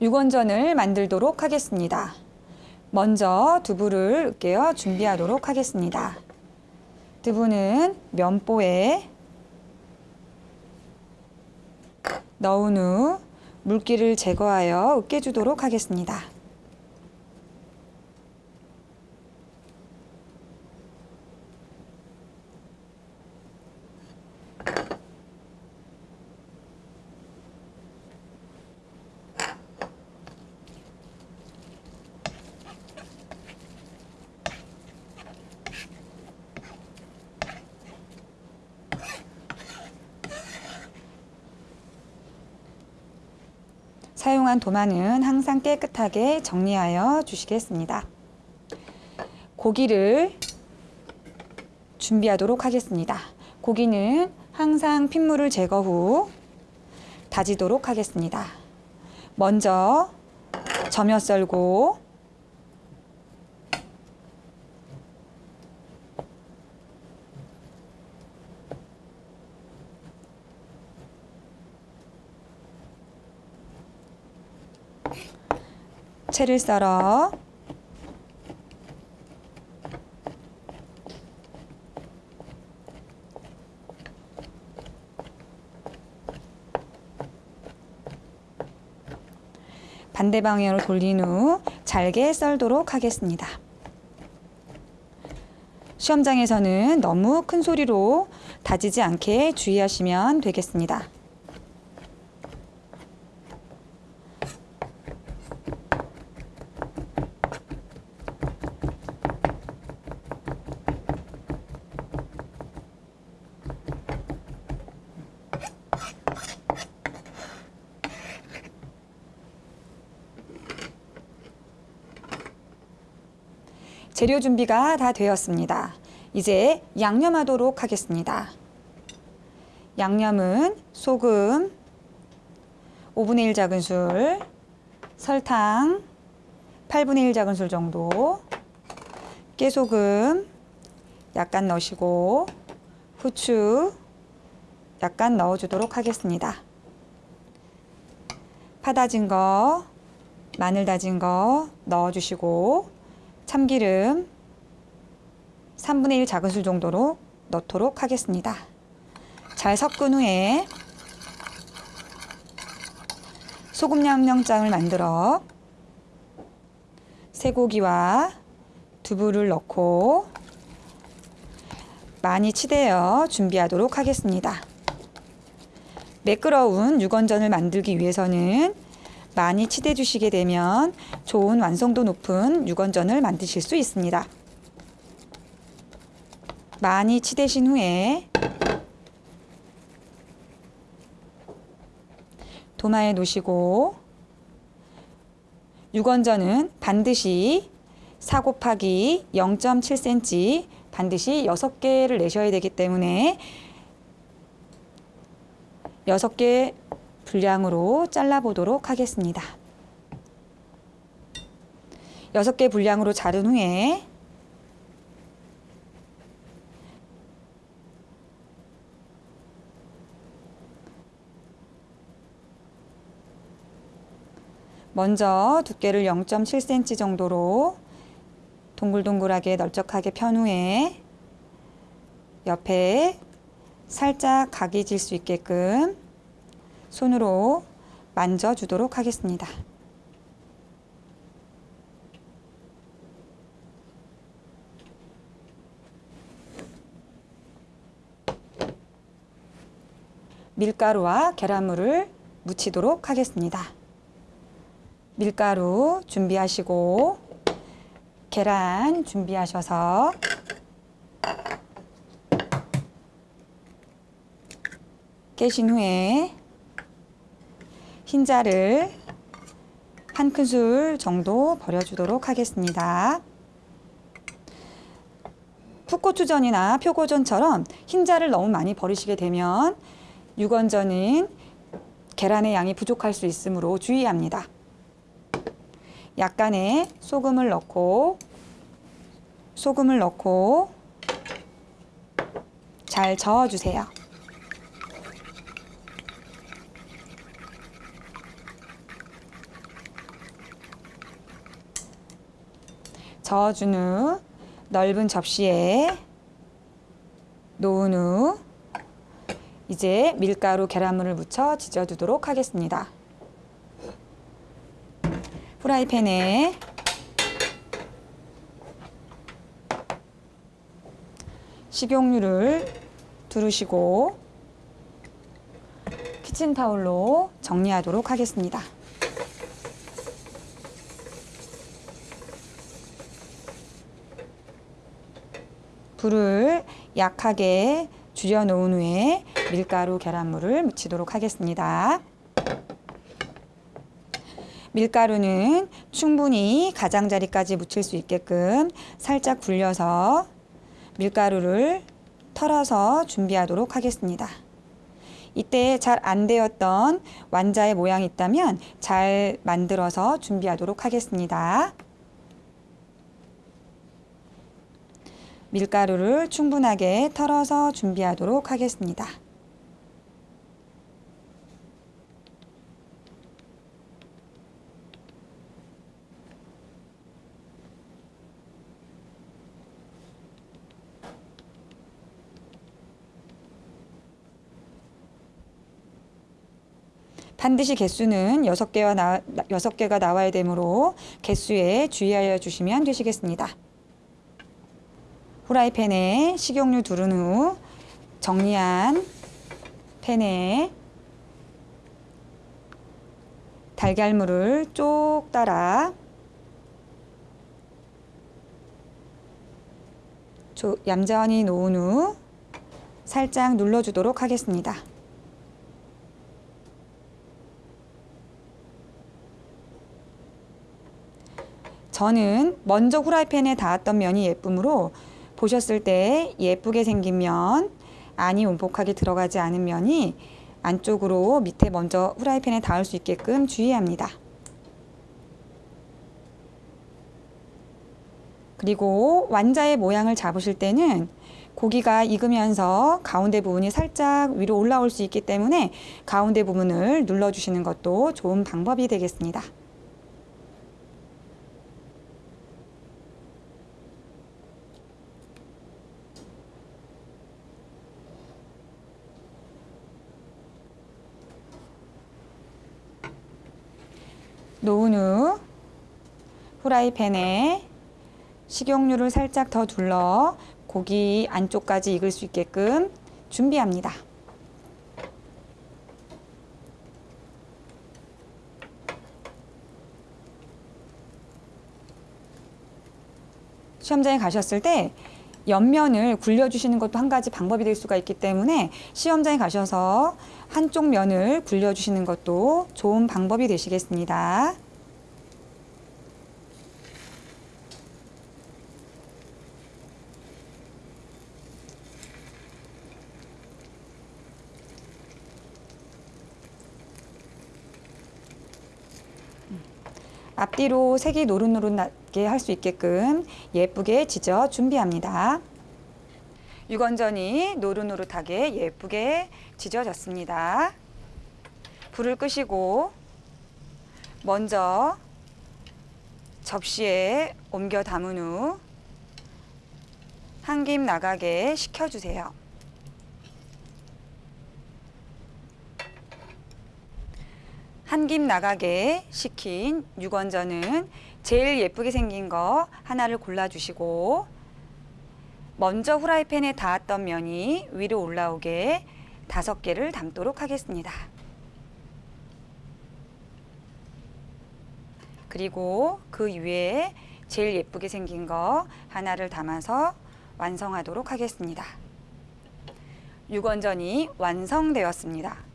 육원전을 만들도록 하겠습니다. 먼저 두부를 으깨어 준비하도록 하겠습니다. 두부는 면보에 넣은 후 물기를 제거하여 으깨주도록 하겠습니다. 사용한 도마는 항상 깨끗하게 정리하여 주시겠습니다. 고기를 준비하도록 하겠습니다. 고기는 항상 핏물을 제거 후 다지도록 하겠습니다. 먼저 점여 썰고 채를 썰어 반대 방향으로 돌린 후 잘게 썰도록 하겠습니다. 시험장에서는 너무 큰 소리로 다지지 않게 주의하시면 되겠습니다. 재료 준비가 다 되었습니다. 이제 양념하도록 하겠습니다. 양념은 소금, 5분의 1 작은술, 설탕, 8분의 1 작은술 정도, 깨소금 약간 넣으시고 후추 약간 넣어주도록 하겠습니다. 파 다진 거, 마늘 다진 거 넣어주시고 참기름 3분의 1 작은술 정도로 넣도록 하겠습니다. 잘 섞은 후에 소금 양념장을 만들어 쇠고기와 두부를 넣고 많이 치대어 준비하도록 하겠습니다. 매끄러운 육원전을 만들기 위해서는 많이 치대 주시게 되면 좋은 완성도 높은 육원전을 만드실 수 있습니다. 많이 치대신 후에 도마에 놓으시고 육원전은 반드시 4 곱하기 0.7cm 반드시 6개를 내셔야 되기 때문에 6개 분량으로 잘라보도록 하겠습니다. 6개 분량으로 자른 후에 먼저 두께를 0.7cm 정도로 동글동글하게 널쩍하게 편 후에 옆에 살짝 각이 질 수 있게끔 손으로 만져주도록 하겠습니다. 밀가루와 계란물을 묻히도록 하겠습니다. 밀가루 준비하시고 계란 준비하셔서 깨신 후에 흰자를 한 큰술 정도 버려주도록 하겠습니다. 풋고추전이나 표고전처럼 흰자를 너무 많이 버리시게 되면 육원전은 계란의 양이 부족할 수 있으므로 주의합니다. 약간의 소금을 넣고 소금을 넣고 잘 저어주세요. 저어준 후 넓은 접시에 놓은 후 이제 밀가루 계란물을 묻혀 지져두도록 하겠습니다. 프라이팬에 식용유를 두르시고 키친타올로 정리하도록 하겠습니다. 불을 약하게 줄여 놓은 후에 밀가루 계란물을 묻히도록 하겠습니다. 밀가루는 충분히 가장자리까지 묻힐 수 있게끔 살짝 굴려서 밀가루를 털어서 준비하도록 하겠습니다. 이때 잘 안 되었던 완자의 모양이 있다면 잘 만들어서 준비하도록 하겠습니다. 밀가루를 충분하게 털어서 준비하도록 하겠습니다. 반드시 개수는 6개와 나, 6개가 나와야 되므로 개수에 주의하여 주시면 되시겠습니다. 후라이팬에 식용유 두른 후 정리한 팬에 달걀물을 쪽 따라 얌전히 놓은 후 살짝 눌러주도록 하겠습니다. 저는 먼저 후라이팬에 닿았던 면이 예쁘므로 보셨을 때 예쁘게 생긴 면, 안이 움푹하게 들어가지 않은 면이 안쪽으로 밑에 먼저 후라이팬에 닿을 수 있게끔 주의합니다. 그리고 완자의 모양을 잡으실 때는 고기가 익으면서 가운데 부분이 살짝 위로 올라올 수 있기 때문에 가운데 부분을 눌러주시는 것도 좋은 방법이 되겠습니다. 놓은 후 후라이팬에 식용유를 살짝 더 둘러 고기 안쪽까지 익을 수 있게끔 준비합니다. 시험장에 가셨을 때 옆면을 굴려주시는 것도 한 가지 방법이 될 수가 있기 때문에 시험장에 가셔서 한쪽 면을 굴려주시는 것도 좋은 방법이 되시겠습니다. 앞뒤로 색이 노릇노릇 하게 할 수 있게끔 예쁘게 지져 준비합니다. 유건전이 노릇노릇하게 예쁘게 지져졌습니다. 불을 끄시고 먼저 접시에 옮겨 담은 후 한 김 나가게 식혀주세요. 한 김 나가게 식힌 육원전은 제일 예쁘게 생긴 거 하나를 골라주시고 먼저 후라이팬에 닿았던 면이 위로 올라오게 다섯 개를 담도록 하겠습니다. 그리고 그 위에 제일 예쁘게 생긴 거 하나를 담아서 완성하도록 하겠습니다. 육원전이 완성되었습니다.